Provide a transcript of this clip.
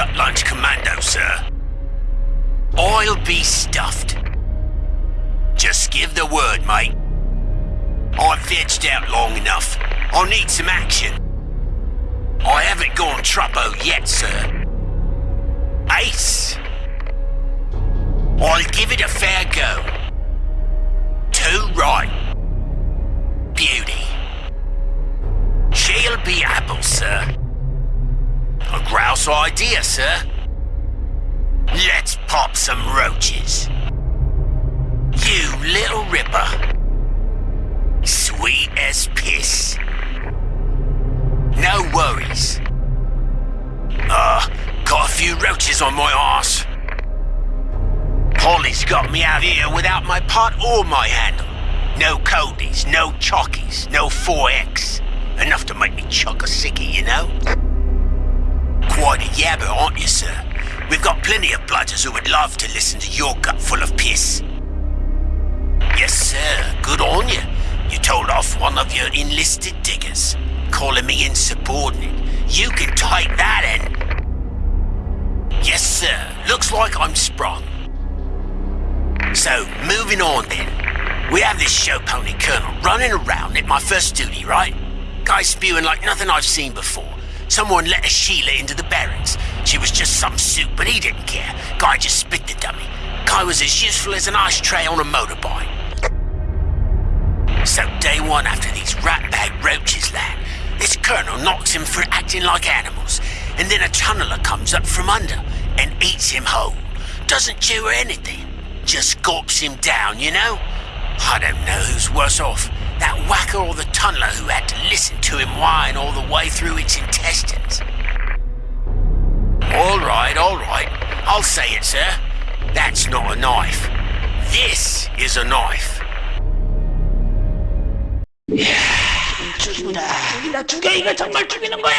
cut lunch commando, sir. I'll be stuffed. Just give the word, mate. I've vegged out long enough. I need some action. I haven't gone troppo yet, sir. Ace. I'll give it a fair go. Too right. Beauty. She'll be apple, sir. Grouse idea, sir. Let's pop some roaches. You little ripper. Sweet as piss. No worries. Uh, got a few roaches on my arse. Holly's got me out here without my pot or my handle. No codies, no chockies, no 4X. Enough to make me chuck a sickie, you know? Quite a yabber, aren't you, sir? We've got plenty of bludgers who would love to listen to your gut full of piss. Yes, sir. Good on you. You told off one of your enlisted diggers, calling me insubordinate. You can take that in. Yes, sir. Looks like I'm sprung. So, moving on then. We have this show pony colonel running around at my first duty, right? Guy spewing like nothing I've seen before. Someone let a Sheila into the barracks. She was just some soup, but he didn't care. Guy just spit the dummy. Guy was as useful as an ashtray on a motorbike. So day one after these ratbag roaches land, this colonel knocks him for acting like animals, and then a tunneler comes up from under and eats him whole. Doesn't chew or anything, just gulps him down, you know? I don't know who's worse off, whacker or the tunneler who had to listen to him whine all the way through its intestines. All right, all right, I'll say it, sir. That's not a knife. This is a knife. 죽이다 죽이다 죽여 이거 정말 죽이는 거야